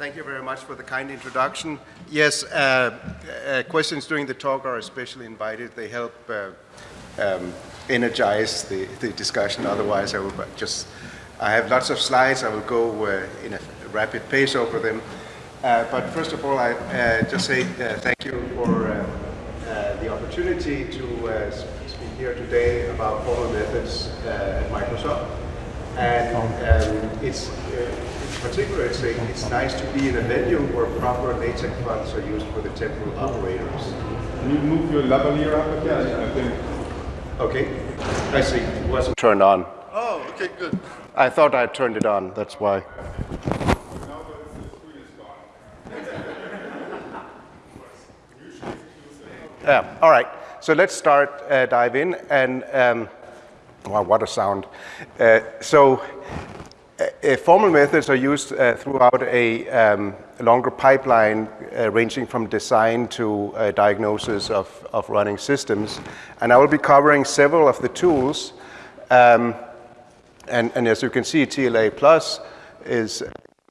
Thank you very much for the kind introduction. Yes, uh, uh, questions during the talk are especially invited. They help uh, um, energize the, the, discussion. Otherwise, I will just, I have lots of slides. I will go uh, in a rapid pace over them. Uh, but first of all, I uh, just say thank you for the opportunity to speak here today about formal methods at Microsoft. And um, it's particular, it's, a, it's nice to be in a venue where proper LaTeX fonts are used for the temporal operators. Can you move your lavalier up again? I think. Okay. I see. It wasn't turned on. Oh, okay, good. I thought I turned it on. That's why. Yeah, all right. So let's start, uh, dive in. And, um, wow, what a sound. Uh, so uh, formal methods are used uh, throughout a um, longer pipeline uh, ranging from design to uh, diagnosis of, of running systems. And I will be covering several of the tools. Um, and, and, as you can see, TLA Plus is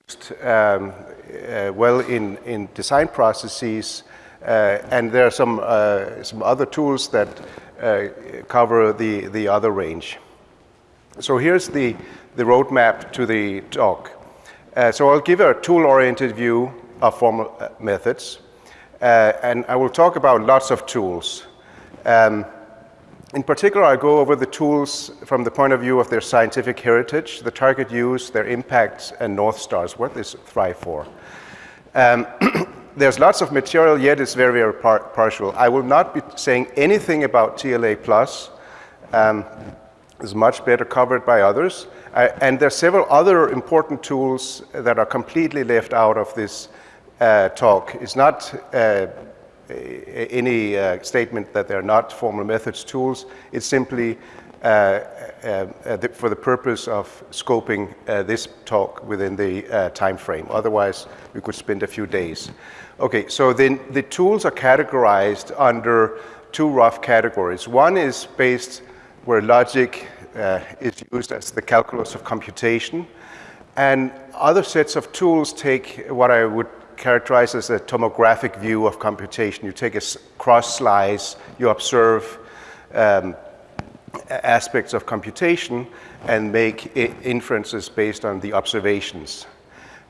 used um, uh, well in, in design processes. Uh, and there are some, some other tools that cover the, the other range. So here's the the roadmap to the talk. Uh, so I'll give a tool-oriented view of formal uh, methods, uh, and I will talk about lots of tools. Um, in particular, I'll go over the tools from the point of view of their scientific heritage, the target use, their impacts, and North Stars, what they thrive for. Um, there's lots of material, yet it's very, very par partial. I will not be saying anything about TLA+. Um, it's much better covered by others. Uh, and there are several other important tools that are completely left out of this uh, talk. It's not uh, any uh, statement that they're not formal methods tools. It's simply uh, uh, the, for the purpose of scoping this talk within the time frame. Otherwise, we could spend a few days. Okay, so then the tools are categorized under two rough categories. One is based where logic uh, is used as the calculus of computation. And other sets of tools take what I would characterize as a tomographic view of computation. You take a cross slice, you observe um, aspects of computation and make inferences based on the observations.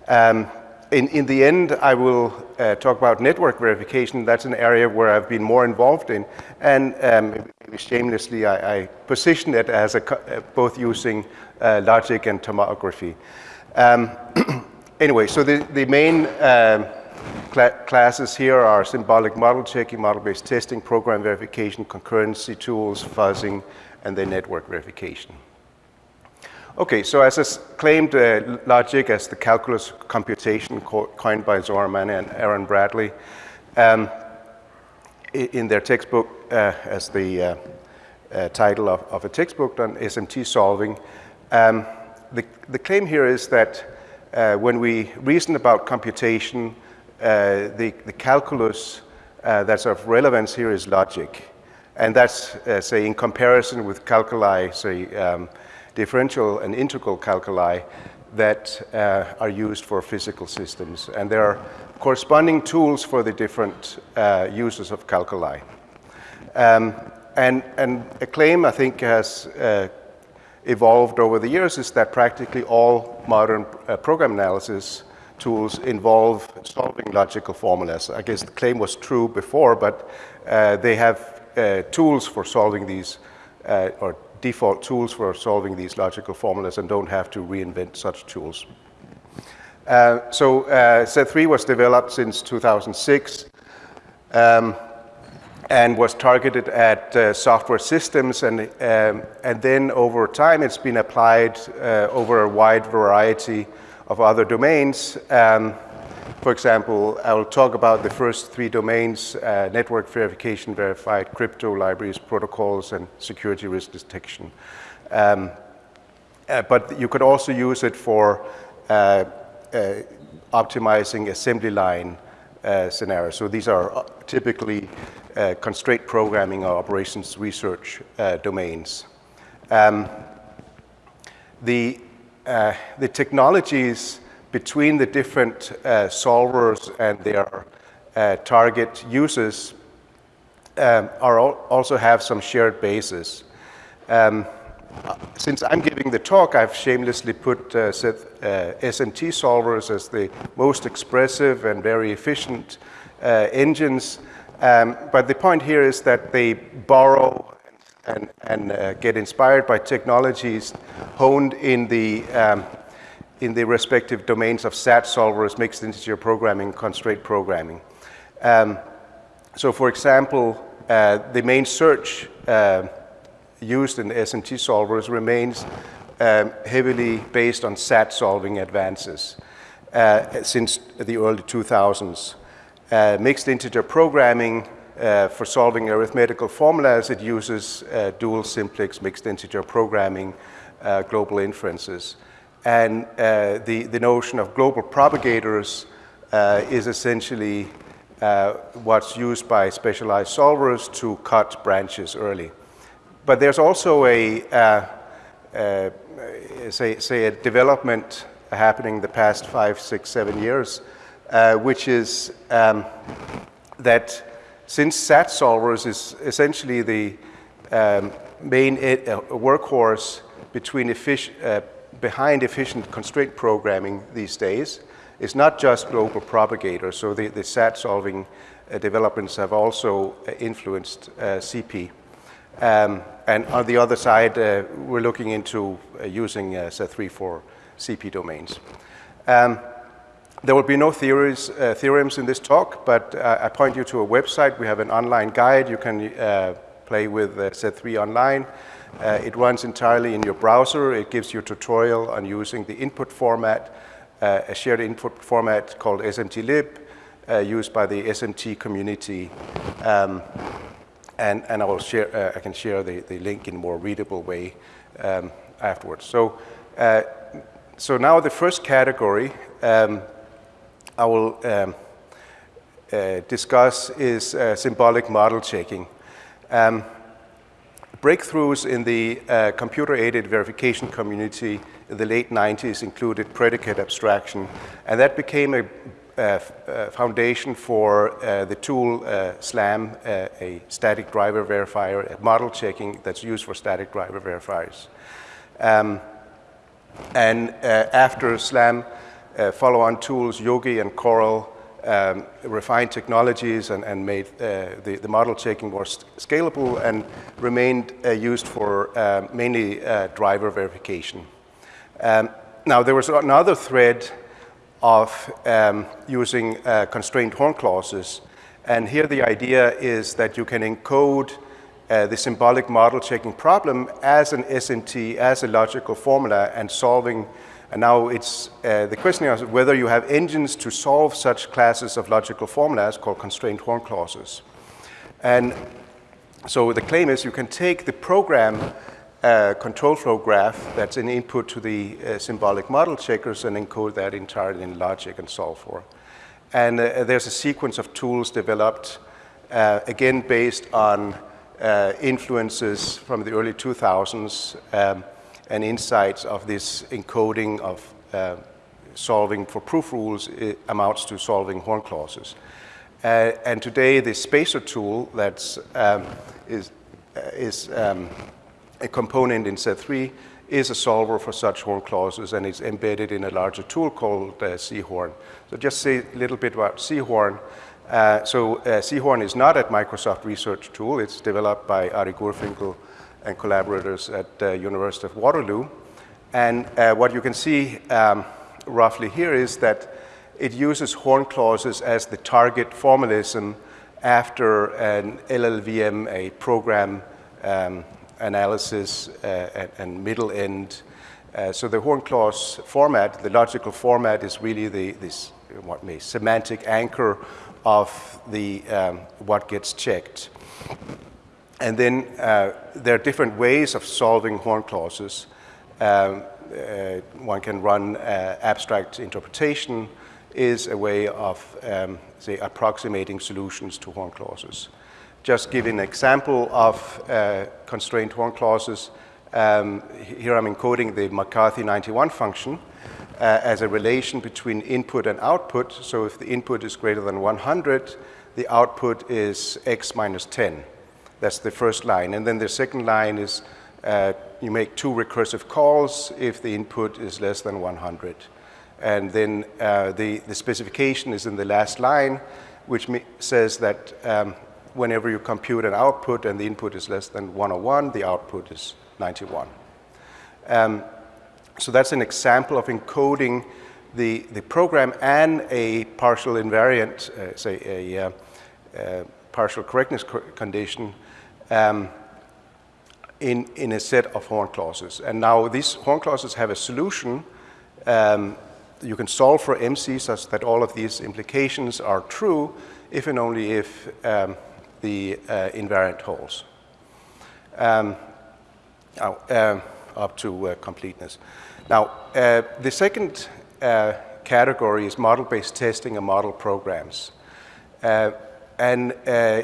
Um, in, in the end, I will uh, talk about network verification. That's an area where I've been more involved in. And um, shamelessly, I, I, position it as a, uh, both using uh, logic and tomography. Um, anyway, so the, the main um, cl classes here are symbolic model checking, model-based testing, program verification, concurrency tools, fuzzing, and then network verification. Okay, so as I claimed uh, logic as the calculus computation co coined by Zohar Manna and Aaron Bradley um, in their textbook uh, as the uh, uh, title of, of, a textbook on SMT solving. Um, the, the, claim here is that uh, when we reason about computation, uh, the, the, calculus that's of relevance here is logic. And that's, say, in comparison with calculi, say, um, differential and integral calculi that uh, are used for physical systems. And there are corresponding tools for the different uh, uses of calculi. Um, and, and, a claim I think has uh, evolved over the years is that practically all modern uh, program analysis tools involve solving logical formulas. I guess the claim was true before, but uh, they have uh, tools for solving these, or default tools for solving these logical formulas and don't have to reinvent such tools. Uh, so uh, Z3 was developed since 2006 um, and was targeted at uh, software systems and, um, and then over time it's been applied uh, over a wide variety of other domains. Um, for example, I will talk about the first three domains, uh, network verification, verified crypto libraries, protocols, and security risk detection. Um, uh, but you could also use it for uh, uh optimizing assembly line uh, scenarios. So these are uh, typically constraint programming or operations research domains. Um, the, the technologies between the different uh, solvers and their uh, target users um, are al also have some shared bases. Um, since I'm giving the talk, I've shamelessly put uh, uh, SMT solvers as the most expressive and very efficient uh, engines. Um, but the point here is that they borrow and, and uh, get inspired by technologies honed in the, um, in the respective domains of SAT solvers, mixed integer programming, constraint programming. Um, so for example, uh, the main search uh, used in the SMT solvers remains um, heavily based on SAT solving advances uh, since the early 2000s. Uh, mixed integer programming uh, for solving arithmetical formulas, it uses uh, dual simplex mixed integer programming global inferences. And uh, the, the notion of global propagators is essentially what's used by specialized solvers to cut branches early. But there's also a, uh, uh, say, say, a development happening the past five, six, seven years, uh, which is um, that since SAT solvers is essentially the um, main uh, workhorse between effic uh, behind efficient constraint programming these days, is not just global propagators. So the, the SAT solving uh, developments have also influenced CP. Um, and on the other side, uh, we're looking into uh, using uh, Z3 for CP domains. Um, there will be no theories, uh, theorems in this talk, but uh, I point you to a website. We have an online guide. You can uh, play with Z3 online. It runs entirely in your browser. It gives you a tutorial on using the input format, a shared input format called SMTlib, used by the SMT community. Um, and, and I will share, uh, I can share the, the link in a more readable way um, afterwards. So, uh, so now the first category um, I will um, uh, discuss is uh, symbolic model checking. Um, breakthroughs in the uh, computer-aided verification community in the late 90s included predicate abstraction, and that became a uh, uh, foundation for uh, the tool SLAM, a static driver verifier, model checking that's used for static driver verifiers. Um, and after SLAM, follow-on tools, Yogi and Corral, um, refined technologies and, and made uh, the, the, model checking more scalable and remained uh, used for uh, mainly driver verification. Um, now, there was another thread of um, using uh, constrained horn clauses. And here the idea is that you can encode uh, the symbolic model checking problem as an SMT, as a logical formula, and solving. And now it's uh, the question is whether you have engines to solve such classes of logical formulas called constrained horn clauses. And so the claim is you can take the program uh, control flow graph that's an input to the uh, symbolic model checkers and encode that entirely in logic and solve for. And uh, there's a sequence of tools developed, uh, again based on uh, influences from the early 2000s um, and insights of this encoding of uh, solving for proof rules amounts to solving horn clauses. and today, the spacer tool that's um, is, is um, a component in Z3 is a solver for such horn clauses and it's embedded in a larger tool called uh, SeaHorn. So just say a little bit about SeaHorn. Uh, so uh, SeaHorn is not a Microsoft Research Tool. It's developed by Arie Gurfinkel and collaborators at uh, University of Waterloo. And uh, what you can see um, roughly here is that it uses horn clauses as the target formalism after an LLVM, a program um, analysis uh, and, and, middle end. Uh, so the horn clause format, the logical format is really the, this what may, semantic anchor of the, um, what gets checked. And then uh, there are different ways of solving horn clauses. Um, uh, one can run uh, abstract interpretation is a way of, um, say, approximating solutions to horn clauses just give an example of uh, constrained horn clauses. Um, here I'm encoding the McCarthy 91 function. uh, as a relation between input and output. So if the input is greater than 100, the output is x minus 10. That's the first line. And then the second line is uh, you make two recursive calls if the input is less than 100. And then uh, the, the specification is in the last line, which says that um, whenever you compute an output and the input is less than 101, the output is 91. Um, so that's an example of encoding the, the program and a partial invariant, uh, say a uh, uh, partial correctness co condition um, in, in a set of horn clauses. And now these horn clauses have a solution. Um, you can solve for MC such that all of these implications are true if and only if um, the uh, invariant holds. Um, oh, uh, up to uh, completeness. Now, uh, the second uh, category is model-based testing and model programs. Uh, and uh,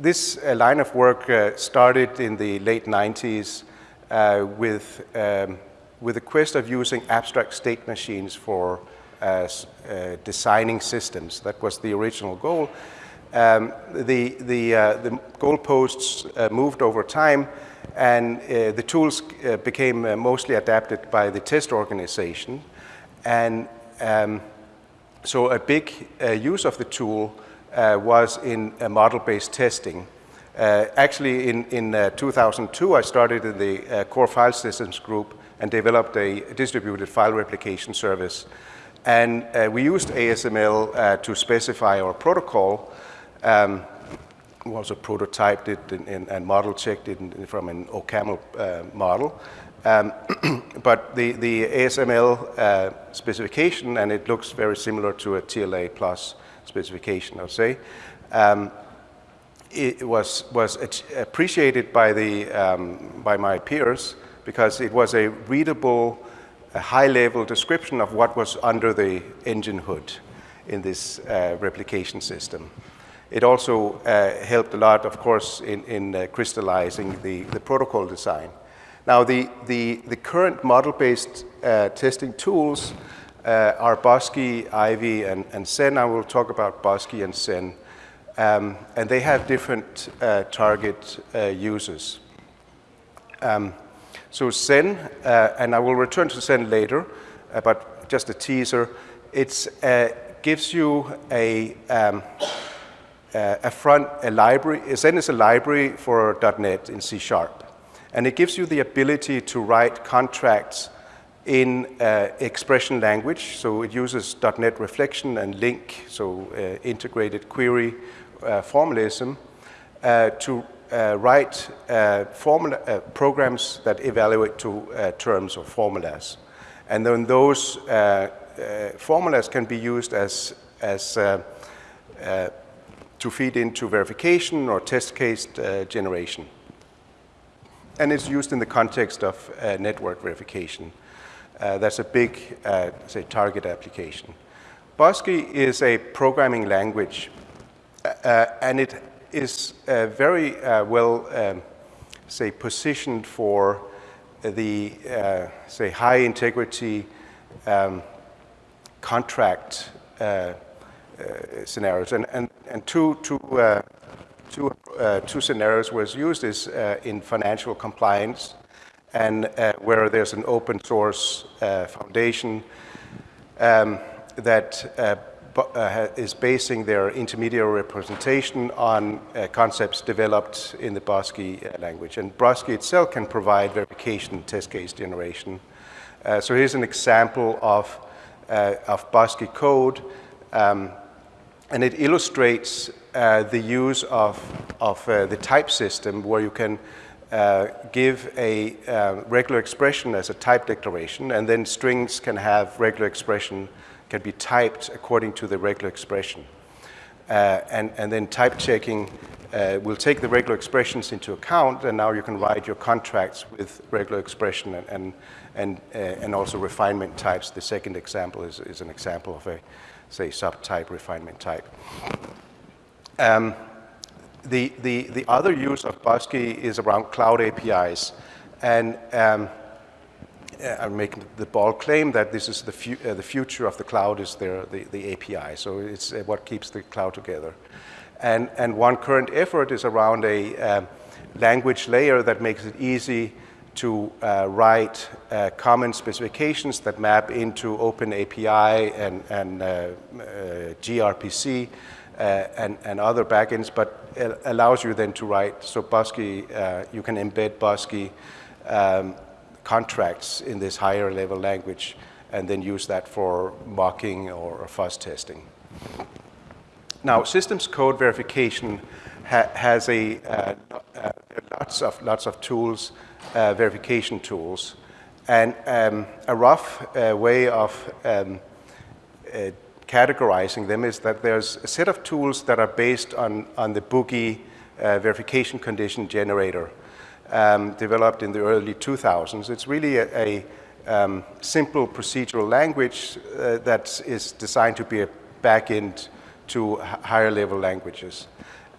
this uh, line of work uh, started in the late 90s uh, with, um, with the quest of using abstract state machines for uh, designing systems. That was the original goal. Um, the, the, the goalposts moved over time and the tools became mostly adapted by the test organization. And um, so a big use of the tool uh, was in model-based testing. Uh, actually, in, in uh, 2002, I started in the core file systems group and developed a distributed file replication service. And we used ASML to specify our protocol. Um, was a prototyped it in, and model checked it in, from an OCaml uh, model. Um, but the, the ASML uh, specification, and it looks very similar to a TLA plus specification, I'll say. Um, it was, was appreciated by, the, um, by my peers because it was a readable, high-level description of what was under the engine hood in this uh, replication system. It also uh, helped a lot, of course, in, in uh, crystallizing the, the protocol design. Now, the, the, the current model-based uh, testing tools uh, are Bosque, Ivy, and, and Zen. I will talk about Bosque and Zen. Um, and they have different uh, target uh, users. Um, so Zen, uh, and I will return to Zen later, uh, but just a teaser, it uh, gives you a, um, a front, a library, Zen is a library for .NET in C Sharp. And it gives you the ability to write contracts in uh, expression language. So it uses .NET Reflection and LINQ, so uh, integrated query uh, formalism, uh, to uh, write uh, formula, programs that evaluate to terms or formulas. And then those formulas can be used as, as to feed into verification or test case generation. And it's used in the context of network verification. Uh, that's a big, uh, say, target application. Bosque is a programming language, uh, and it is uh, very uh, well, um, say, positioned for the, uh, say, high integrity um, contract scenarios. And, and, and two, two, two, two scenarios was used is in financial compliance and uh, where there's an open source uh, foundation um, that uh, uh is basing their intermediary representation on uh, concepts developed in the uh, language. And Bosque itself can provide verification test case generation. so here's an example of, of Bosque code. Um, and it illustrates the use of, of the type system where you can uh, give a uh, regular expression as a type declaration, and then strings can have regular expression, can be typed according to the regular expression. Uh, and, and then type checking uh, will take the regular expressions into account, and now you can write your contracts with regular expression and, and, and, uh, and also refinement types. The second example is, is an example of a, say, subtype refinement type. Um, the, the, the other use of Bosque is around cloud APIs. And um, uh, are making the bold claim that this is the, fu uh, the future of the cloud is their, the, the API. So it's uh, what keeps the cloud together. And, and one current effort is around a um, language layer that makes it easy to uh, write uh, common specifications that map into Open API and, and uh, uh gRPC uh, and, and other backends, but allows you then to write, so Bosque, uh, you can embed Bosque um, contracts in this higher level language and then use that for mocking or fuzz testing. Now, systems code verification ha has a, uh, uh, lots, of, lots of tools, uh, verification tools, and um, a rough uh, way of um, uh, categorizing them is that there's a set of tools that are based on, on the Boogie uh, verification condition generator um, developed in the early 2000s. It's really a, a um, simple procedural language uh, that is designed to be a backend to higher level languages.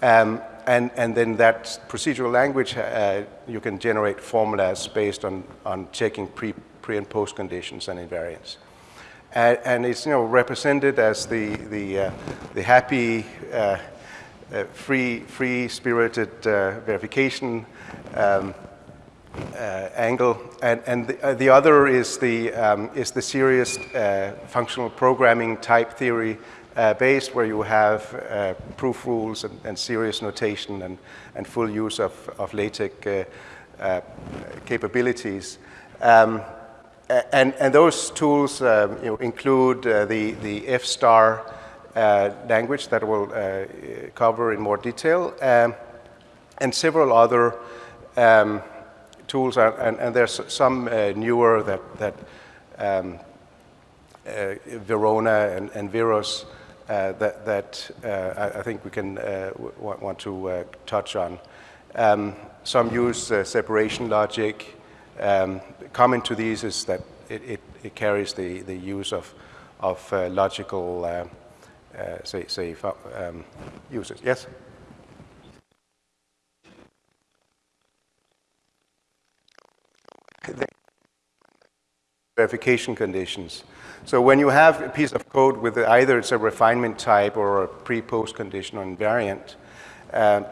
Um, and, and then that procedural language, uh, you can generate formulas based on, on checking pre, pre and post conditions and invariants. And, and it's you know, represented as the, the, uh, the happy, uh, uh free, free-spirited uh, verification um, uh, angle, and, and the, uh, the, other is the, um, is the serious functional programming type theory based where you have proof rules and, and, serious notation and, and full use of, of LaTeX capabilities. Um, and, and those tools um, you know, include the, the F-star language that we'll cover in more detail, um, and several other um, tools, are, and, and, there's some uh, newer that, that um, uh, Verona and, and Verus uh, that, that uh, I, I, think we can uh, want, to uh, touch on. Um, some use separation logic. Um, common to these is that it, it, it carries the, the use of, of logical, say, say um, uses. Yes? verification conditions. So when you have a piece of code with either it's a refinement type or a pre-post condition or invariant, uh,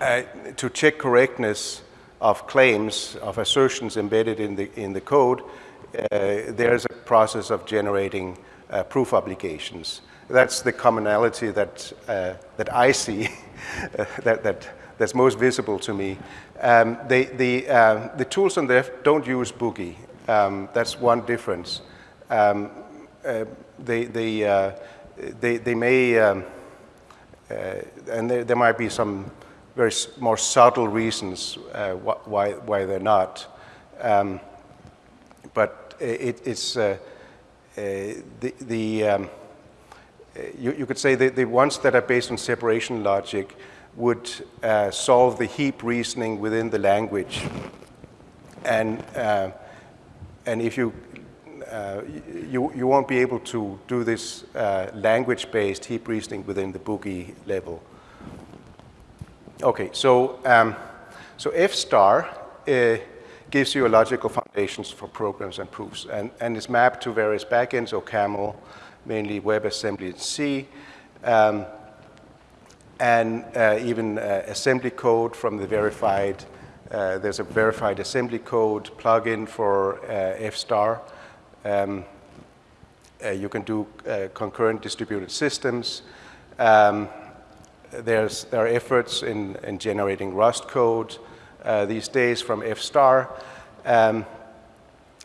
uh, to check correctness of claims, of assertions embedded in the, in the code, uh, there's a process of generating uh, proof obligations. That's the commonality that, uh, that I see, that, that, that's most visible to me. Um, they, the, uh, the tools on the don't use Boogie. Um, that's one difference. Um, uh, they, they, uh, they, they, may, um, uh, and there, there, might be some very more subtle reasons uh, why, why they're not. Um, but it, it's uh, the, the um, you, you, could say the, the ones that are based on separation logic would uh, solve the heap reasoning within the language. And, uh, and if you, uh, you, you won't be able to do this uh, language-based heap reasoning within the boogie level. Okay, so, um, so F-star uh, gives you a logical foundations for programs and proofs, and, and is mapped to various backends, OCaml, mainly WebAssembly and C. Um, and uh, even uh, assembly code from the verified, uh, there's a verified assembly code plugin for uh, F-star. Um, uh, you can do concurrent distributed systems. Um, there's, there are efforts in, in generating Rust code these days from F-star. Um,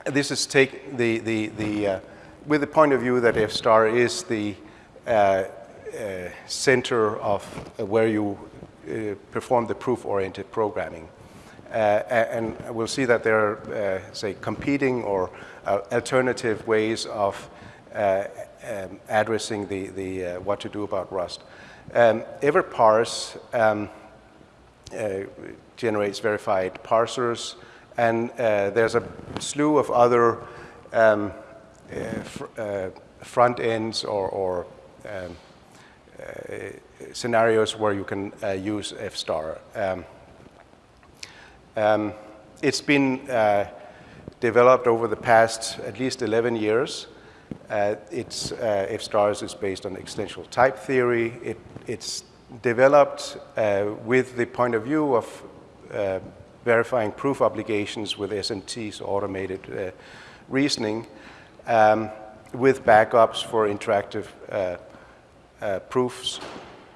this is take the, the, the with the point of view that F-star is the uh, center of uh, where you uh, perform the proof-oriented programming. and we'll see that there are, say, competing or alternative ways of um, addressing the, the what to do about Rust. Um, Everparse um, generates verified parsers, and uh, there's a slew of other um, uh, fr uh, front ends or, or um, uh, scenarios where you can uh, use F-star. Um, um, it's been uh, developed over the past at least 11 years. Uh, it's, uh, F-stars is based on existential type theory. It, it's developed uh, with the point of view of uh, verifying proof obligations with SMT's automated uh, reasoning um, with backups for interactive uh, uh, proofs.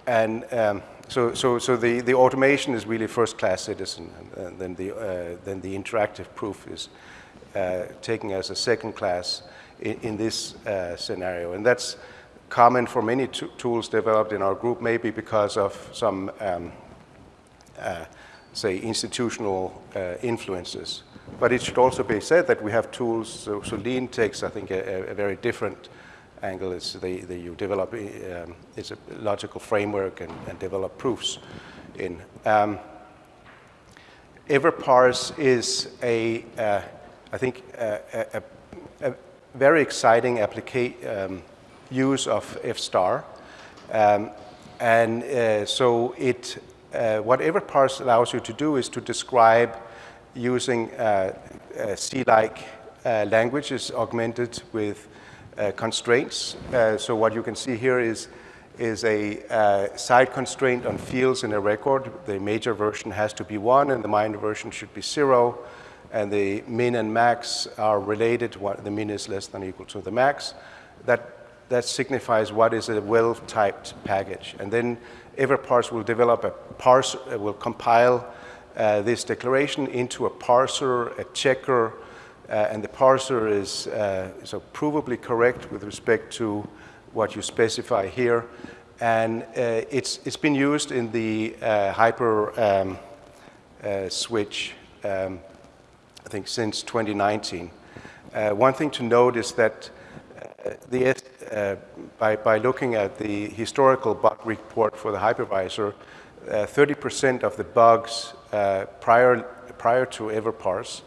And um, so, so, so the, the automation is really first-class citizen, and then the, uh, then the interactive proof is taken as a second class in, in this scenario. And that's common for many tools developed in our group, maybe because of some, um, uh, say, institutional uh, influences. But it should also be said that we have tools, so, so Lean takes, I think, a, a very different angle. It's the, the you develop, um, it's a logical framework and, and develop proofs in. Um, Everparse is a, uh, I think, a, a, a, very exciting application um, use of F-star. Um, and uh, so it, uh, what Everparse allows you to do is to describe using uh, uh C-like uh, languages augmented with constraints. so what you can see here is, is a side constraint on fields in a record. The major version has to be one and the minor version should be zero. And the min and max are related. What, the min is less than or equal to the max. That that signifies what is a well-typed package. And then Everparse will develop a parser, uh, will compile uh, this declaration into a parser, a checker, uh, and the parser is uh, so provably correct with respect to what you specify here. And uh, it's, it's been used in the uh, hyper um, switch, um, I think, since 2019. one thing to note is that the, uh, by, by looking at the historical bug report for the hypervisor, 30% uh, of the bugs uh, prior, prior to Everparse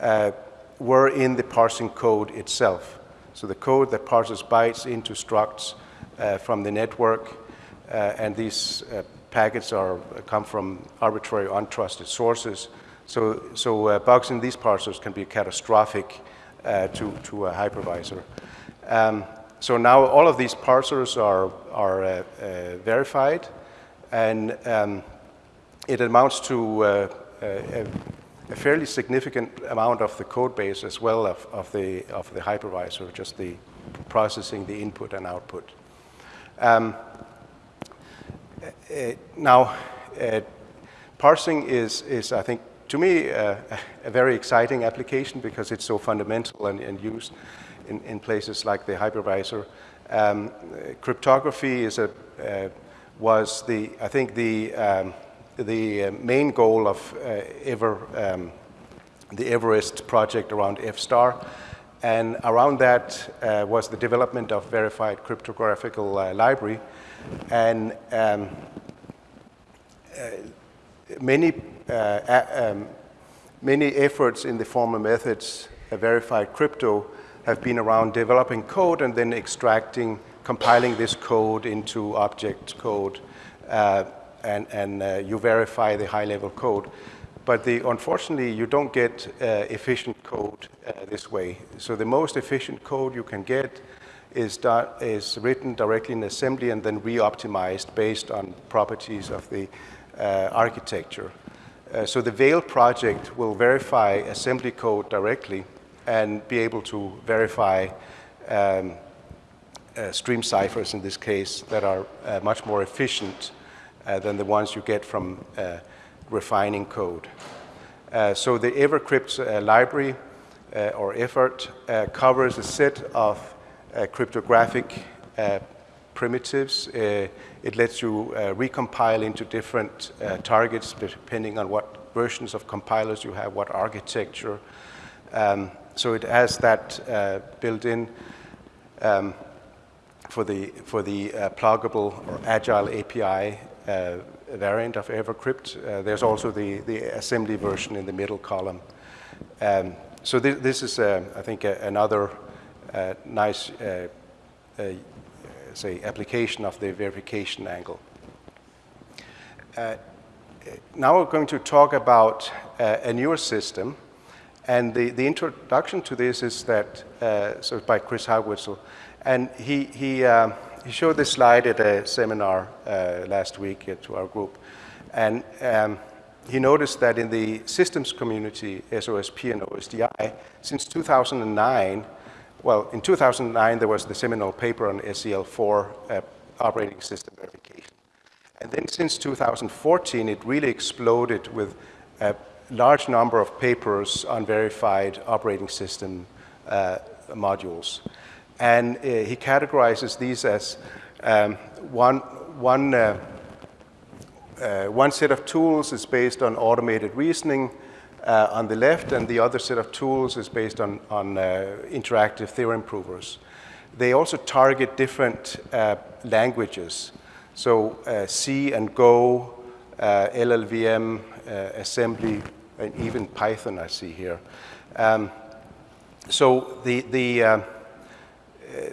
uh, were in the parsing code itself. So the code that parses bytes into structs uh, from the network, and these packets are, come from arbitrary untrusted sources. So, so bugs in these parsers can be catastrophic to, to a hypervisor. Um, so now all of these parsers are, are uh, uh, verified, and um, it amounts to uh, a, a, fairly significant amount of the code base as well of, of, the, of the hypervisor, just the processing the input and output. Um, uh, now, uh, parsing is, is, I think, to me, uh, a very exciting application because it's so fundamental and, and used in, in places like the hypervisor. Um, cryptography is a, uh, was the, I think the, um, the uh, main goal of uh, Ever, um, the Everest project around F-star. And around that uh, was the development of verified cryptographical uh, library. And um, uh, many, um, many efforts in the formal methods verified crypto have been around developing code and then extracting, compiling this code into object code, uh, and, and uh, you verify the high-level code. But the, unfortunately, you don't get uh, efficient code uh, this way. So the most efficient code you can get is, is written directly in assembly and then re-optimized based on properties of the uh, architecture. Uh, so the Vale project will verify assembly code directly and be able to verify um, uh, stream ciphers in this case that are uh, much more efficient uh, than the ones you get from uh, refining code. Uh, so the Evercrypt uh, library or effort covers a set of cryptographic primitives. it lets you recompile into different targets depending on what versions of compilers you have, what architecture. Um, so it has that uh, built in um, for the, for the uh, pluggable or agile API uh, variant of Evercrypt. Uh, there's also the, the assembly version in the middle column. Um, so th this is, uh, I think, another uh, nice, say, application of the verification angle. now we're going to talk about a newer system And the, the introduction to this is that, uh, so by Chris Hawblitzel, and he, he, uh, he showed this slide at a seminar uh, last week to our group. And um, he noticed that in the systems community, SOSP and OSDI, since 2009, well, in 2009 there was the seminal paper on SEL4 uh, operating system verification. And then since 2014, it really exploded with a large number of papers on verified operating system uh, modules. And uh, he categorizes these as um, one, one uh, uh, one set of tools is based on automated reasoning uh, on the left, and the other set of tools is based on, on uh, interactive theorem provers. They also target different languages, so C and Go, LLVM, assembly, and even Python I see here. Um, so the, the um,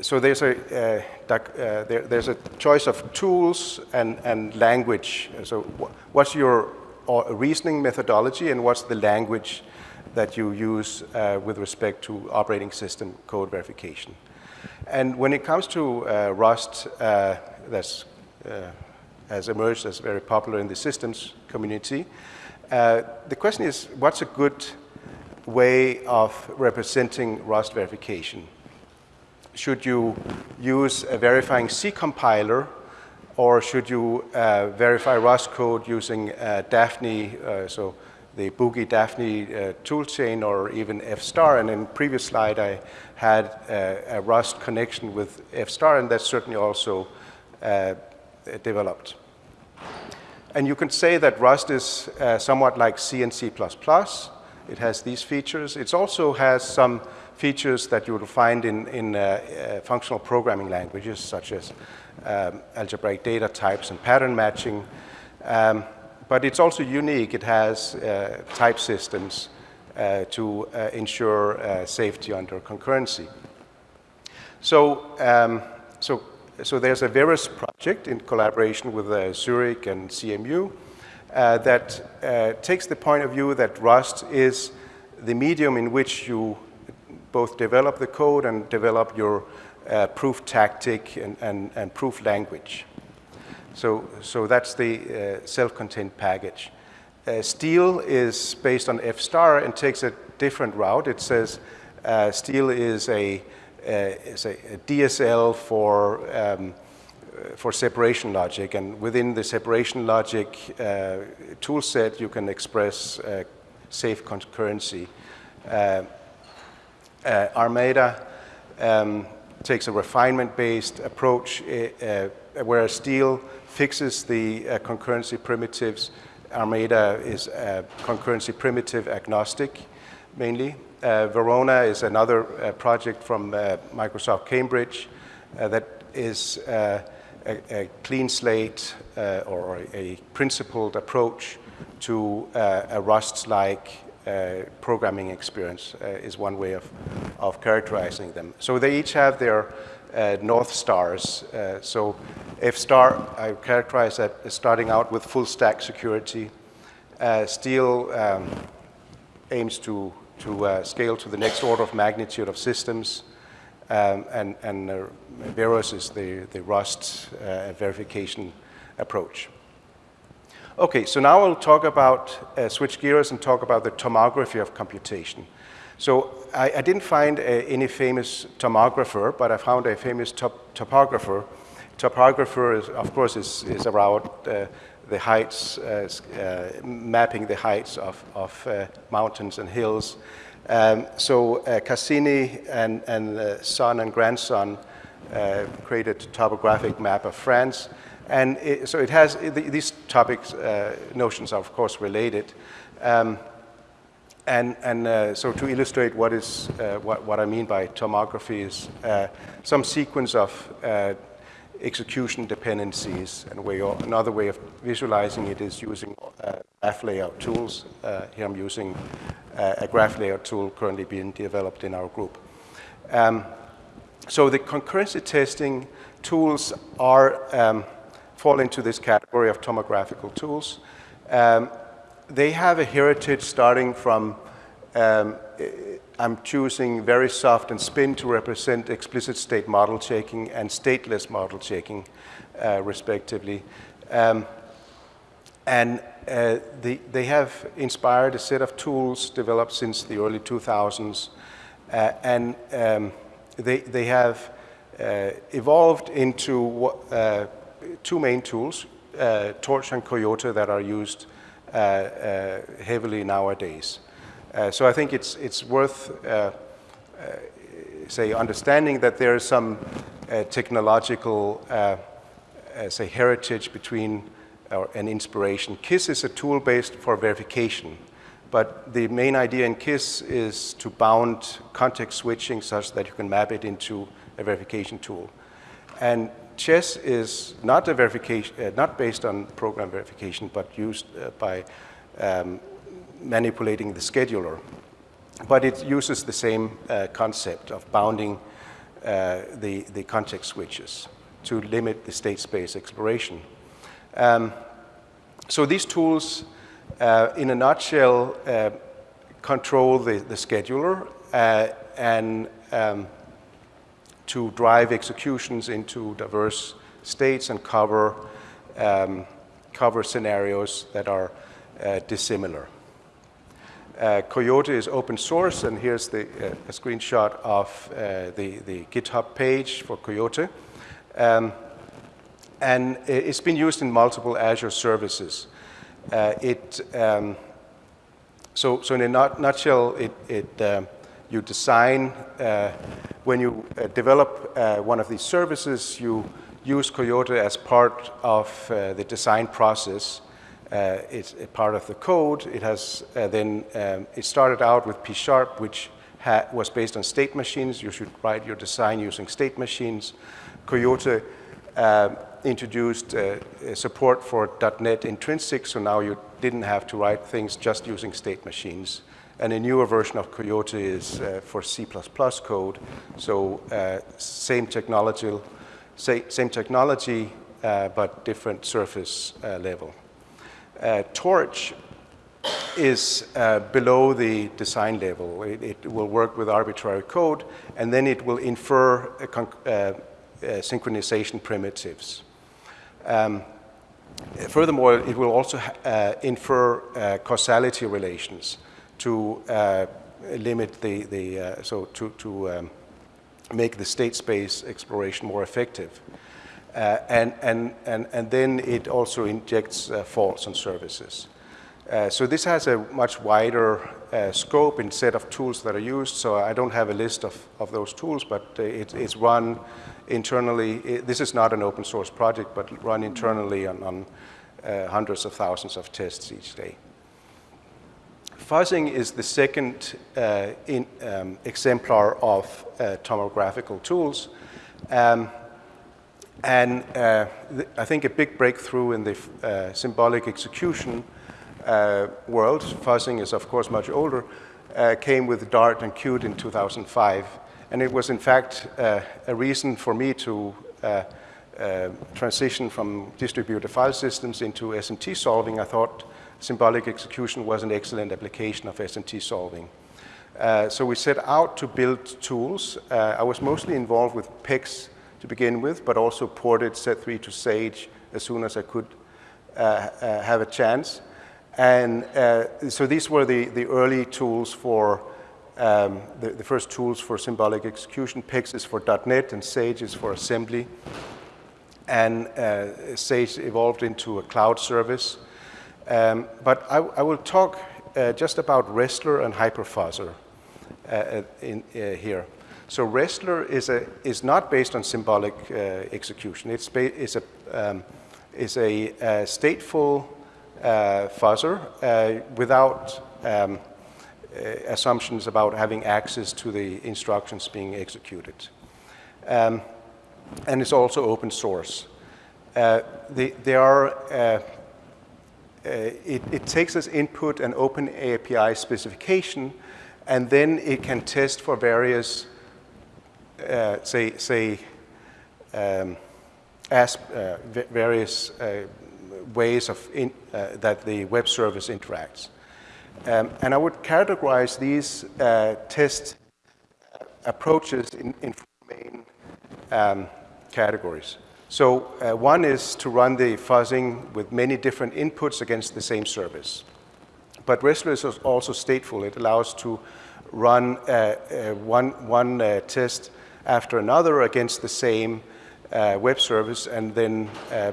so there's a, uh, uh, there, there's a choice of tools and, and language. So what's your uh, reasoning methodology and what's the language that you use uh, with respect to operating system code verification? And when it comes to uh, Rust, uh, that's has emerged as very popular in the systems community, the question is, what's a good way of representing Rust verification? should you use a verifying C compiler or should you uh, verify Rust code using uh, Dafny, uh, so the Boogie Dafny uh, toolchain or even F-star. And in previous slide, I had uh, a Rust connection with F-star, and that's certainly also uh, developed. And you can say that Rust is somewhat like C and C++. It has these features. It also has some features that you will find in, in uh, uh, functional programming languages such as um, algebraic data types and pattern matching. Um, but it's also unique. It has uh, type systems uh, to uh, ensure uh, safety under concurrency. So, um, so, so there's a Verus project in collaboration with Zurich and CMU that takes the point of view that Rust is the medium in which you both develop the code and develop your uh, proof tactic and, and, and, proof language. So, so that's the uh, self-contained package. Uh, Steel is based on F-star and takes a different route. It says uh, Steel is a, uh, is a, a, DSL for, um, for separation logic, and within the separation logic uh, toolset, you can express safe concurrency. Uh, Armada um, takes a refinement-based approach, uh, uh whereas Steel fixes the uh, concurrency primitives. Armada is concurrency primitive agnostic, mainly. Verona is another project from Microsoft Cambridge that is a, a, clean slate uh, or a principled approach to uh, a Rust-like uh, programming experience uh, is one way of, of characterizing them. So they each have their uh, North Stars. Uh, so F star, I characterize that as starting out with full stack security. Uh, Steel um, aims to, to uh, scale to the next order of magnitude of systems. Um, and and Verus is the, the Rust verification approach. Okay, so now I'll talk about, uh, switch gears and talk about the tomography of computation. So I, I didn't find uh, any famous tomographer, but I found a famous top topographer. Topographer, is, of course, is, is around uh, the heights, uh, uh, mapping the heights of, of uh, mountains and hills. Um, so Cassini and, and son and grandson created a topographic map of France. And it, so it has, these topics, uh, notions are of course related. Um, and, and uh, so to illustrate what, is, uh, what, what I mean by tomography is some sequence of execution dependencies. And way, another way of visualizing it is using uh, graph layout tools. here I'm using a graph layout tool currently being developed in our group. Um, so the concurrency testing tools are um, fall into this category of tomographical tools. Um, they have a heritage starting from um, I'm choosing VeriSoft and spin to represent explicit state model checking and stateless model checking, uh, respectively. Um, and uh, they, they have inspired a set of tools developed since the early 2000s. Uh, and um, they, they have uh, evolved into uh, two main tools, uh, Torch and Coyote, that are used heavily nowadays. Uh, so I think it's, it's worth, uh, uh, say, understanding that there is some technological, say, heritage between or an inspiration. KISS is a tool based for verification, but the main idea in KISS is to bound context switching such that you can map it into a verification tool. And Chess is not a verification, uh, not based on program verification, but used uh, by um, manipulating the scheduler. But it uses the same uh, concept of bounding uh, the, the context switches to limit the state space exploration. Um, so these tools, uh, in a nutshell, uh, control the, the scheduler and um, to drive executions into diverse states and cover, um, cover scenarios that are uh, dissimilar. Uh, Coyote is open source, and here's the, uh, a screenshot of uh, the, the GitHub page for Coyote. Um, and it's been used in multiple Azure services. Uh, it, um, so, so in a nut, nutshell, it, it um, you design, uh, when you uh, develop one of these services, you use Coyote as part of the design process. Uh, it's a part of the code. It has uh, then, um, it started out with P Sharp, which was based on state machines. You should write your design using state machines. Coyote um, introduced support for .NET Intrinsic, so now you didn't have to write things just using state machines. And a newer version of Coyote is uh, for C++ code. So uh, same technology, same technology, uh, but different surface uh, level. Uh, Torch is uh, below the design level. It, it, will work with arbitrary code, and then it will infer synchronization primitives. Um, furthermore, it will also infer causality relations to uh, limit the, the uh, so to, to um, make the state space exploration more effective. Uh, and, and, and, and then it also injects uh, faults on services. Uh, so this has a much wider uh, scope and set of tools that are used. So I don't have a list of, of those tools, but it, it's run internally. It, this is not an open source project, but run internally on, on hundreds of thousands of tests each day. Fuzzing is the second uh, in, um, exemplar of uh, tomographical tools. Um, and uh, I think a big breakthrough in the uh, symbolic execution uh, world, fuzzing is of course much older, uh, came with Dart and CUTE in 2005. And it was in fact a reason for me to transition from distributed file systems into SMT solving. I thought symbolic execution was an excellent application of SMT solving. Uh, so we set out to build tools. Uh, I was mostly involved with PEX to begin with, but also ported Z3 to Sage as soon as I could uh, uh have a chance. And uh, so these were the, the early tools for, um, the, the, first tools for symbolic execution. PEX is for .NET and Sage is for assembly. And uh, Sage evolved into a cloud service um, but I, I, will talk uh, just about RESTler and Hyperfuzzer uh, in, here. So RESTler is, a, is not based on symbolic uh, execution. It's, it's a, um, is a, a stateful uh, fuzzer without um, assumptions about having access to the instructions being executed. Um, and it's also open source. The, there are uh, it, it, takes as input an open API specification, and then it can test for various, uh, say, say um, as, uh, various uh, ways of in, uh, that the web service interacts. Um, and I would categorize these uh, test approaches in, in four main um, categories. So uh, one is to run the fuzzing with many different inputs against the same service. But RESTler is also stateful. It allows to run uh, uh, one, one uh, test after another against the same uh, web service and then uh,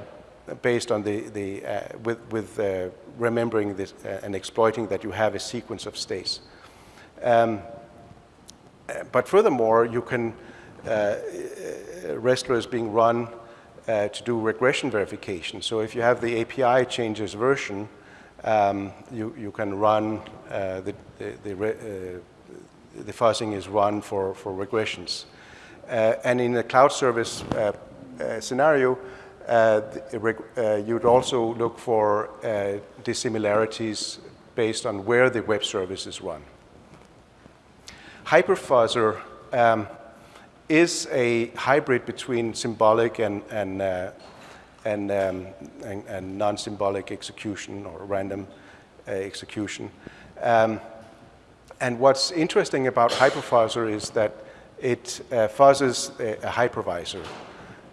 based on the, the with, with remembering this and exploiting that you have a sequence of states. Um, but furthermore, you can, RESTler is being run uh, to do regression verification. So if you have the API changes version, um, you, you can run uh, the, the, the, uh, the, fuzzing is run for, for regressions. Uh, and in a cloud service uh, uh, scenario, you'd also look for dissimilarities based on where the web service is run. Hyperfuzzer um, is a hybrid between symbolic and, and, uh, and, um, and, and non-symbolic execution or random uh, execution. Um, and what's interesting about hyperfuzzer is that it uh, fuzzes a, a hypervisor.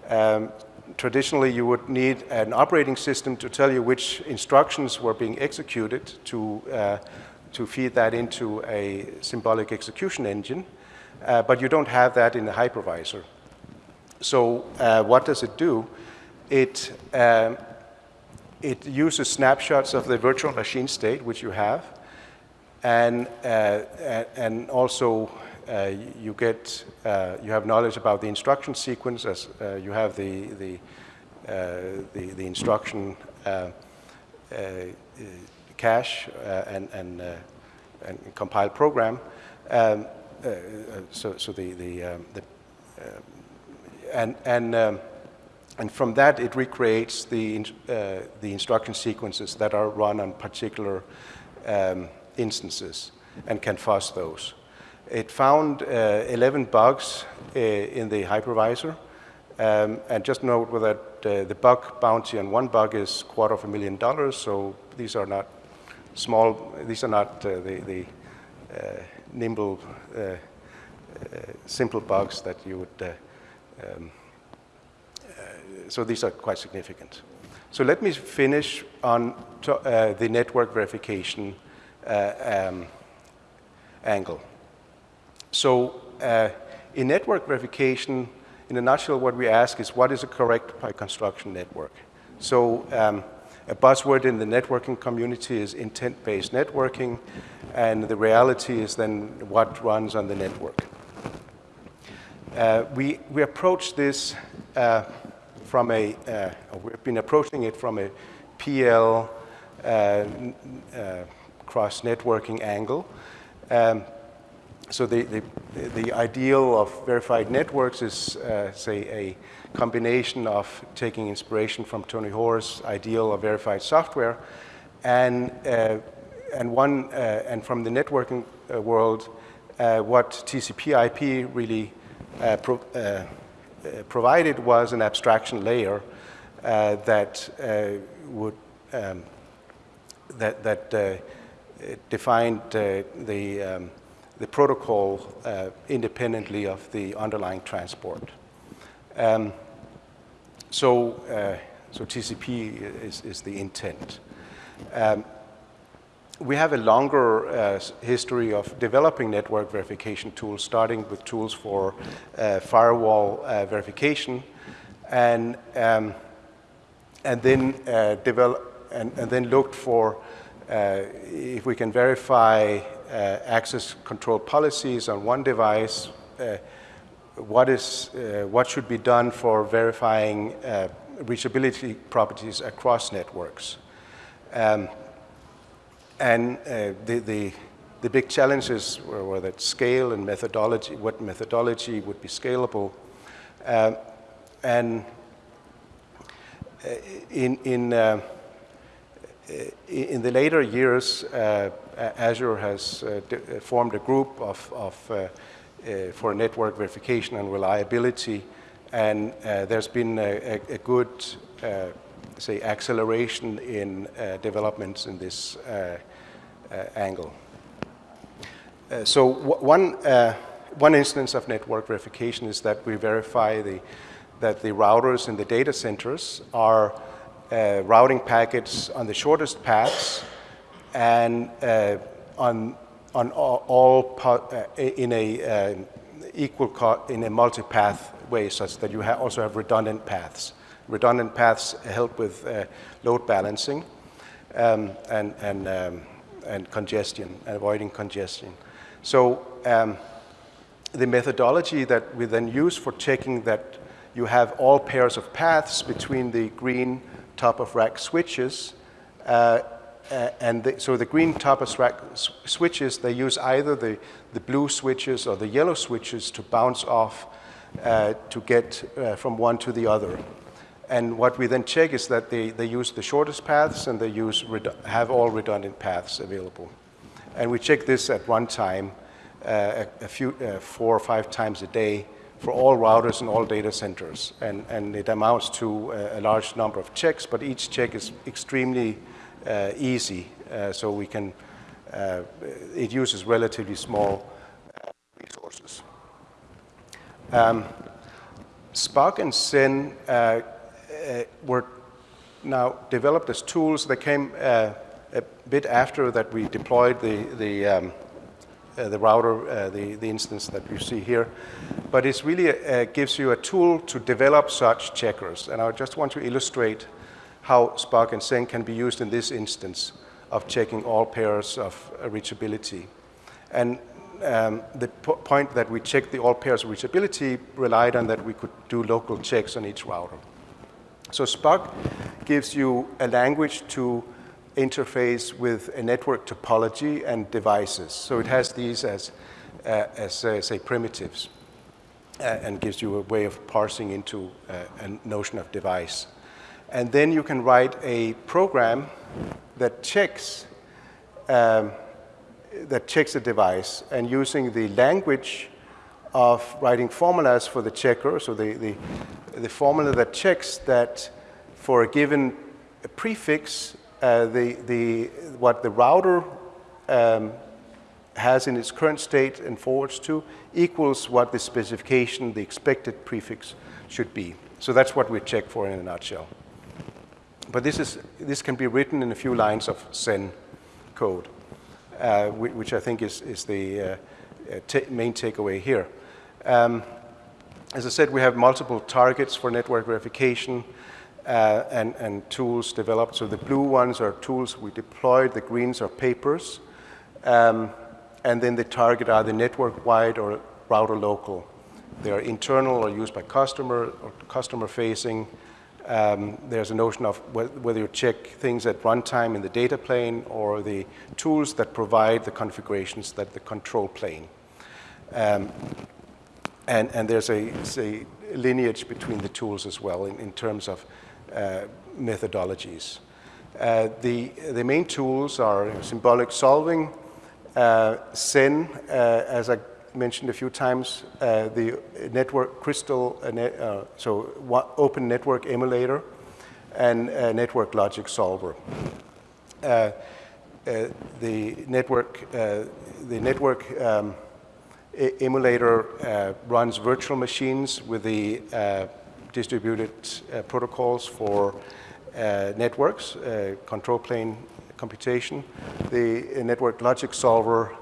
Um, traditionally, you would need an operating system to tell you which instructions were being executed to, uh, to feed that into a symbolic execution engine uh, but you don't have that in the hypervisor. So what does it do? It, um, it uses snapshots of the virtual machine state, which you have, and, uh, and also uh, you get, uh, you have knowledge about the instruction sequence as uh, you have the, the, the, the, instruction cache and, and, and compiled program. Um, uh, uh, so, so the, the, um, the uh, and, and, um, and from that it recreates the, the instruction sequences that are run on particular um, instances and can fuzz those. It found 11 bugs in the hypervisor. Um, and just note that uh, the bug bounty on one bug is quarter of a million dollars, so these are not small, these are not uh, the, the uh, nimble, uh, uh, simple bugs that you would, um, so these are quite significant. So let me finish on to, the network verification um, angle. So in network verification, in a nutshell, what we ask is what is a correct construction network? So um, a buzzword in the networking community is intent-based networking, and the reality is then what runs on the network. Uh, we, we approach this uh, from a, uh, we've been approaching it from a PL uh, uh, cross-networking angle. Um, so the, the, the, ideal of verified networks is, uh, say, a combination of taking inspiration from Tony Hoare's ideal of verified software and, uh, and, one, uh, and from the networking uh, world, uh, what TCP IP really uh, pro provided was an abstraction layer that would um, that, that defined the um, the protocol uh, independently of the underlying transport. Um, so, uh, so TCP is, is the intent. Um, we have a longer uh, history of developing network verification tools, starting with tools for uh, firewall uh, verification, and um, and then uh, develop and, and, then looked for if we can verify access control policies on one device, uh, what, is, uh, what should be done for verifying reachability properties across networks. Um, and the, the, the big challenges were, were, that scale and methodology, what methodology would be scalable. Uh, and in, in, uh, in the later years, uh, Azure has uh, uh, formed a group of, of uh, for network verification and reliability, and there's been a, a, a good, say, acceleration in developments in this angle. So one, one instance of network verification is that we verify the, that the routers in the data centers are uh, routing packets on the shortest paths and uh, on, on all, all uh, in a uh, equal in a multi-path way such that you ha also have redundant paths. Redundant paths help with load balancing um, and, and, um, and congestion, avoiding congestion. So um, the methodology that we then use for checking that you have all pairs of paths between the green top of rack switches uh, uh, and the, so the green top switches, they use either the, the blue switches or the yellow switches to bounce off uh, to get uh, from one to the other. And what we then check is that they, they use the shortest paths and they use have all redundant paths available. And we check this at runtime uh, a, a, few, uh, four or five times a day for all routers and all data centers. And, and it amounts to a, a large number of checks, but each check is extremely uh, easy, uh, so we can, uh, it uses relatively small uh, resources. Um, Spark and Zen were now developed as tools that came a bit after that we deployed the, the, um, uh, the router, uh, the, the instance that you see here. But it really uh, gives you a tool to develop such checkers. And I just want to illustrate how Spark and Zen can be used in this instance of checking all pairs of uh, reachability. And um, the point that we checked the all pairs of reachability relied on that we could do local checks on each router. So Spark gives you a language to interface with a network topology and devices. So it has these as, uh, as uh, say, primitives uh, and gives you a way of parsing into uh, a notion of device. And then you can write a program that checks um, that checks a device and using the language of writing formulas for the checker, so the, the, the formula that checks that for a given prefix uh, the, the, what the router um, has in its current state and forwards to equals what the specification, the expected prefix should be. So that's what we check for in a nutshell. But this, is, this can be written in a few lines of Zen code, uh, which I think is, is the uh, uh main takeaway here. Um, as I said, we have multiple targets for network verification uh, and, and tools developed. So the blue ones are tools we deployed, the greens are papers, um, and then the target are the network-wide or router local. They are internal or used by customer or customer-facing. Um, there's a notion of whether you check things at runtime in the data plane or the tools that provide the configurations that the control plane. Um, and, and there's a, a, lineage between the tools as well in, in terms of uh, methodologies. Uh, the, the main tools are symbolic solving, uh, Zen, as I mentioned a few times, the network crystal, net, so open network emulator, and network logic solver. Uh, the network, uh, the network um, emulator uh, runs virtual machines with the distributed uh, protocols for uh, networks, uh, control plane computation. The network logic solver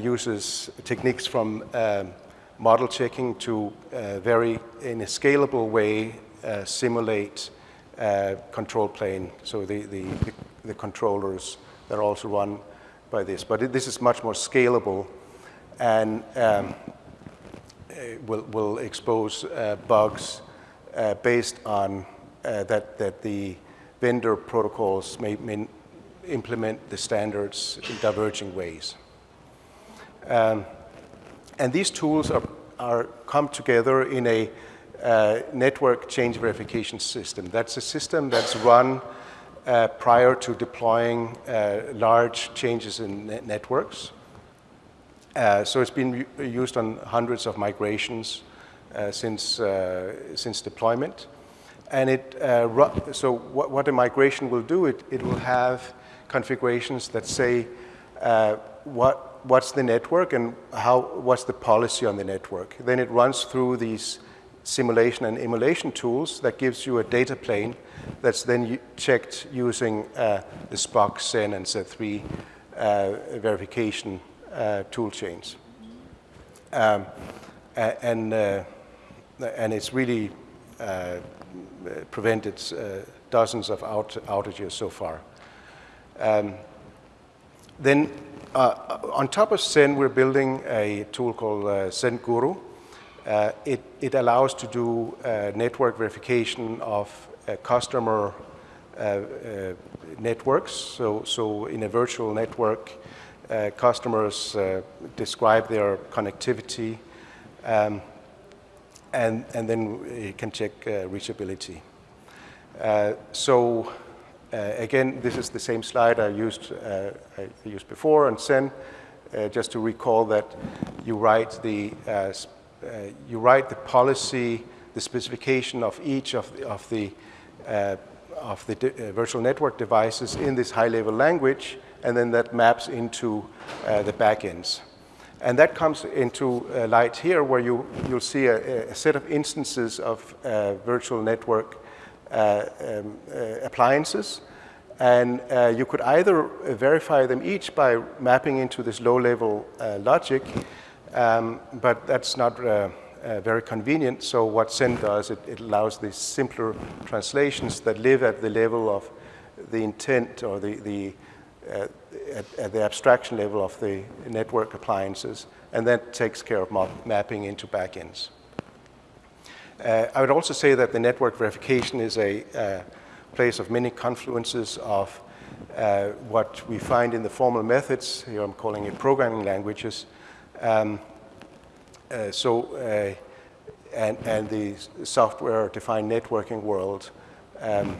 uses techniques from um, model checking to very, in a scalable way, simulate control plane, so the, the, the controllers that are also run by this. But it, this is much more scalable and um, will, will expose uh, bugs uh, based on uh, that, that the vendor protocols may, may, implement the standards in diverging ways. Um, and these tools are, are come together in a uh, network change verification system. That's a system that's run uh, prior to deploying uh, large changes in net networks. Uh, so it's been used on hundreds of migrations uh, since, uh, since deployment. And it, so what, what a migration will do, it, it will have configurations that say what, what's the network and how, what's the policy on the network. Then it runs through these simulation and emulation tools that gives you a data plane that's then checked using uh, the Spock, Zen, and Z3 uh, verification uh, tool chains. Um, and, uh, and it's really uh, prevented uh, dozens of out outages so far. Um, then uh, on top of Zen, we're building a tool called uh, SEN Guru. Uh, it, it allows to do uh, network verification of uh, customer uh, networks. So, so in a virtual network, customers describe their connectivity um, and, and then you can check reachability. so again, this is the same slide I used, uh, I used before on Zen, uh, just to recall that you write the, you write the policy, the specification of each of the, of the, of the virtual network devices in this high-level language, and then that maps into the backends. And that comes into uh, light here where you, you'll see a, a set of instances of uh, virtual network uh, um, uh, appliances. And uh, you could either verify them each by mapping into this low-level logic, um, but that's not uh, very convenient. So what Zen does, it, it, allows these simpler translations that live at the level of the intent or the, the uh, at, at, the abstraction level of the network appliances, and that takes care of mapping into backends. Uh, I would also say that the network verification is a uh, place of many confluences of uh, what we find in the formal methods. Here I'm calling it programming languages. Um, uh, so, uh, and, and the software-defined networking world. Um,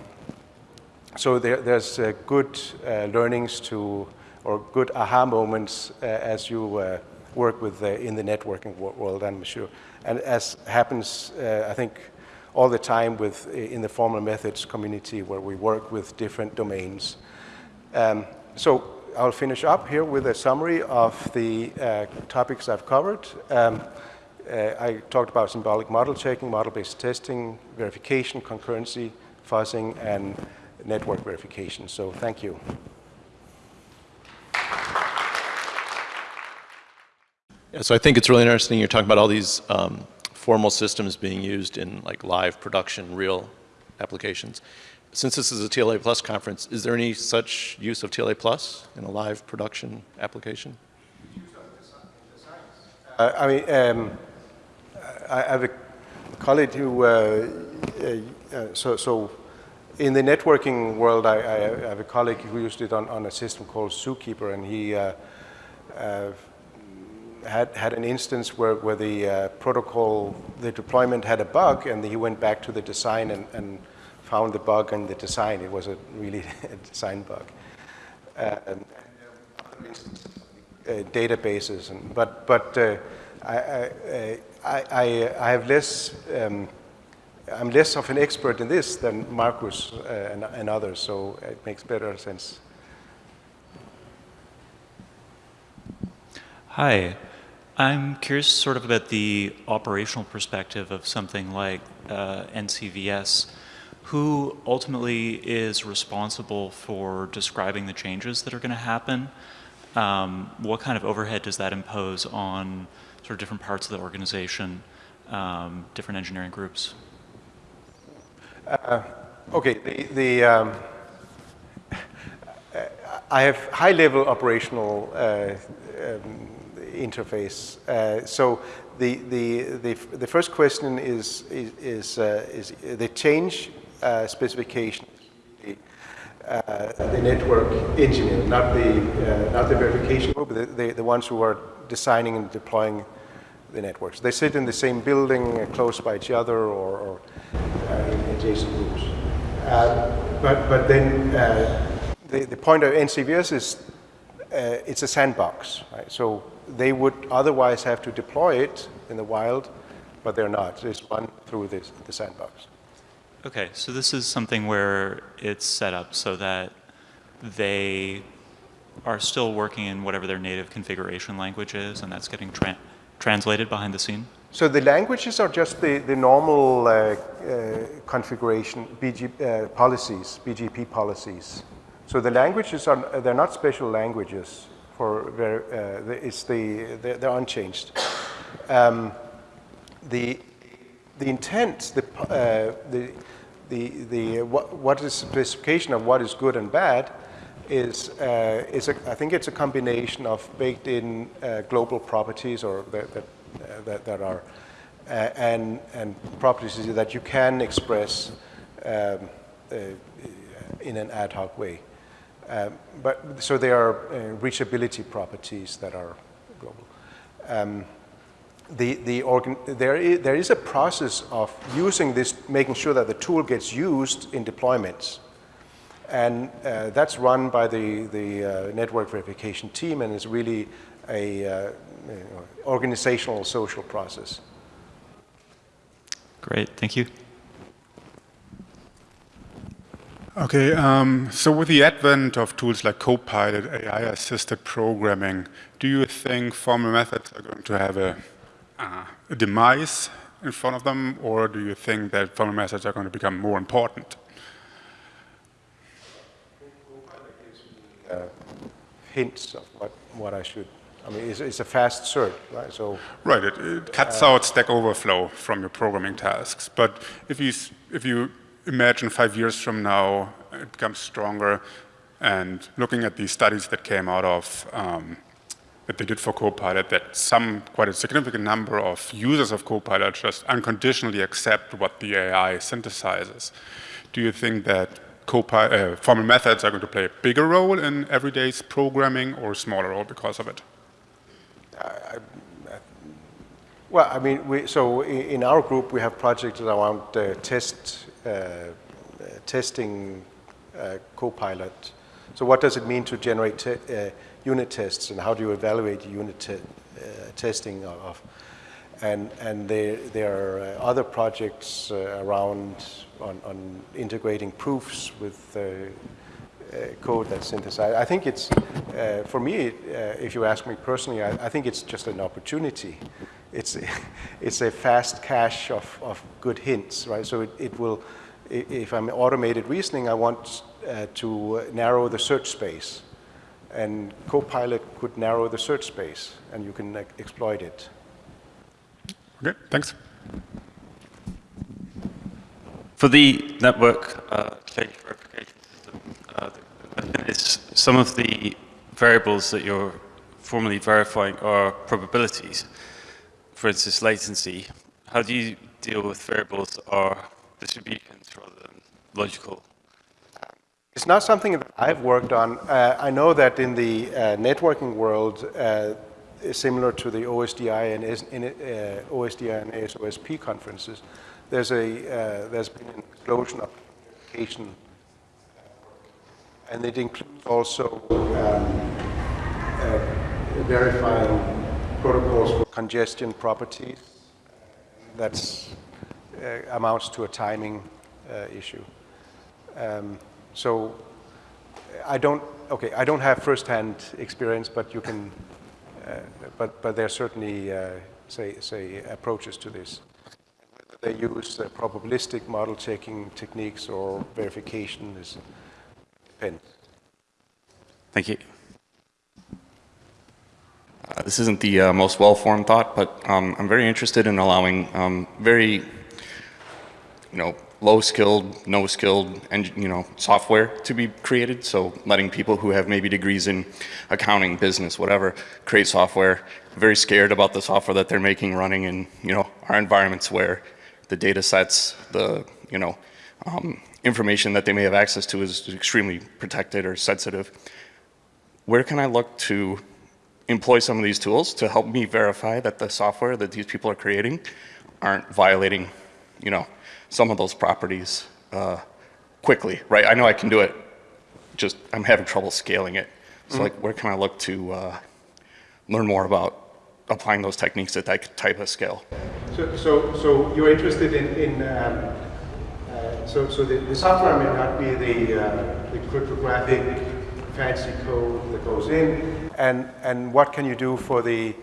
so there, there's uh, good learnings to, or good aha moments as you work with in the networking world, I'm sure. And as happens, uh, I think, all the time with in the formal methods community where we work with different domains. Um, so I'll finish up here with a summary of the uh, topics I've covered. Um, uh, I talked about symbolic model checking, model-based testing, verification, concurrency, fuzzing, and network verification. So thank you. Yeah, so I think it's really interesting you're talking about all these um, formal systems being used in like live production, real applications. Since this is a TLA Plus conference, is there any such use of TLA Plus in a live production application? Uh, I mean, um, I have a colleague who, uh, uh, uh, so, so in the networking world, I, I, have a colleague who used it on, on a system called Zookeeper, and he uh, uh, had, had an instance where, where the uh, protocol, the deployment had a bug, and he went back to the design and, and found the bug in the design. It was a really a design bug. Uh, and, uh, databases, and, but, but uh, I, I, I, I, have less, um, I'm less of an expert in this than Markus uh, and, and others, so it makes better sense. Hi. I'm curious sort of about the operational perspective of something like uh, NCVS. Who ultimately is responsible for describing the changes that are going to happen? Um, what kind of overhead does that impose on sort of different parts of the organization, um, different engineering groups? Uh, okay, the, the um, I have high-level operational uh, um, interface. Uh, so the, the, the, the, first question is, is, is, uh, is the change uh, specification, the, uh, the network engineer, not the, uh, not the verification group, the, the, the, ones who are designing and deploying the networks. They sit in the same building, uh, close by each other, or, or in adjacent groups. but, but then the, the point of NCVS is uh, it's a sandbox, right? So they would otherwise have to deploy it in the wild, but they're not. It's run through this, the sandbox. Okay, so this is something where it's set up so that they are still working in whatever their native configuration language is, and that's getting tra translated behind the scene? So the languages are just the, the normal uh, uh, configuration, BG, uh, policies, BGP policies. So the languages are, they're not special languages for, uh, it's the, they're, they're unchanged. Um, the, the intent, the, uh, the, the, the, what, what is specification of what is good and bad is, uh, is a, I think it's a combination of baked in uh, global properties or that, that, uh, that, that are, uh, and, and properties that you can express um, uh, in an ad hoc way. Um, but, so they are uh, reachability properties that are global. Um, the, the organ, there, is, there is a process of using this, making sure that the tool gets used in deployments. And uh, that's run by the, the uh, network verification team and is really a uh, you know, organizational social process. Great, thank you. Okay, um, so with the advent of tools like Copilot, AI-assisted programming, do you think formal methods are going to have a, uh, a demise in front of them, or do you think that formal methods are going to become more important? Uh, hints of what, what I should, I mean, it's, it's a fast search, right? So Right, it, it cuts out Stack Overflow from your programming tasks. But if you, if you imagine five years from now, it becomes stronger, and looking at the studies that came out of, um, that they did for Copilot, that some, quite a significant number of users of Copilot just unconditionally accept what the AI synthesizes. Do you think that uh, formal methods are going to play a bigger role in everyday's programming or a smaller role because of it? Well, I mean, we, so in our group, we have projects around uh, test, testing uh, Copilot. So what does it mean to generate te- uh, unit tests, and how do you evaluate unit te- uh, testing of? And, and there, there are uh, other projects uh, around on, on integrating proofs with uh, uh, code that's synthesized. I think it's, uh, for me, uh, if you ask me personally, I, I think it's just an opportunity. It's, it's a fast cache of, of good hints, right? So it, it will, if I'm automated reasoning, I want uh, to narrow the search space. And Copilot could narrow the search space, and you can like, exploit it. Okay, thanks. For the network uh, change verification system, uh, is some of the variables that you're formally verifying are probabilities. For instance, latency. How do you deal with variables or distributions rather than logical? It's not something that I've worked on. Uh, I know that in the uh, networking world, uh, similar to the OSDI and S- in, uh, OSDI and ASOSP conferences, there's a uh, there's been an explosion of application, and it includes also uh, verifying protocols for congestion properties. That uh, amounts to a timing uh, issue. Um, so I don't, okay, I don't have first-hand experience, but you can, uh, but, but there are certainly, uh, say, say, approaches to this. Whether they use uh, probabilistic model checking techniques or verification is depends. Thank you. Uh, This isn't the uh, most well-formed thought, but um, I'm very interested in allowing um, very, you know, low-skilled, no-skilled, and you know, software to be created. So letting people who have maybe degrees in accounting, business, whatever, create software. Very scared about the software that they're making running in, you know, our environments where the data sets, the, you know, um, information that they may have access to is extremely protected or sensitive where can I look to employ some of these tools to help me verify that the software that these people are creating aren't violating, you know, some of those properties uh, quickly, right? I know I can do it, just I'm having trouble scaling it. So like, where can I look to uh, learn more about applying those techniques at that type of scale? So, so, so you're interested in, in um, uh, so, so the, the software may not be the, uh, the cryptographic fancy code that goes in, and, and what can you do for the,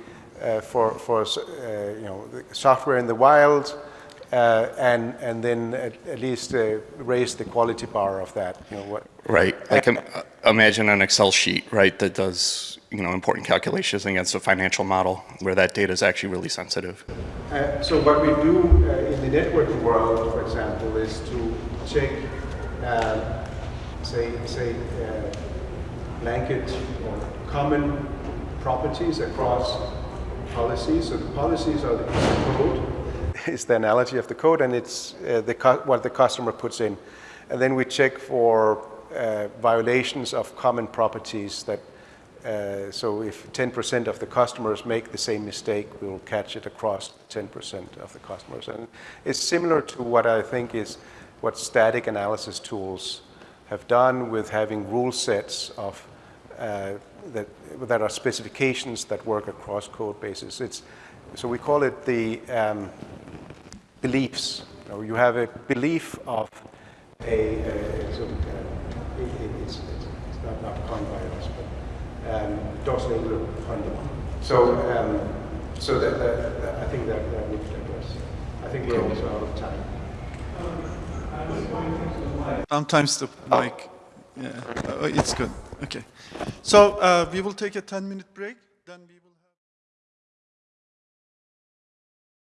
uh, for, for uh, you know, the software in the wild, uh, and, and then at, at least uh, raise the quality bar of that, you know, what, Right. Like um, uh, imagine an Excel sheet, right, that does you know important calculations against a financial model where that data is actually really sensitive. Uh, so what we do uh, in the networking world, for example, is to check, say, say uh, blanket or common properties across policies. So the policies are the code, It's the analogy of the code, and it's uh, the what the customer puts in. And then we check for uh, violations of common properties that uh, so if 10% of the customers make the same mistake, we'll catch it across 10% of the customers. And it's similar to what I think is what static analysis tools have done with having rule sets of uh, that, that are specifications that work across code bases. It's, so we call it the um, beliefs. You, know, you have a belief of a, a sort of, uh, it, it's, it's, it's not, not coined by us, but um, Dorsley Honda. So, um, so that, that, that, I think that, that would address. I think we're also out of time. Sometimes the mic, yeah, uh, it's good. Okay. So uh, we will take a 10 minute break, then we.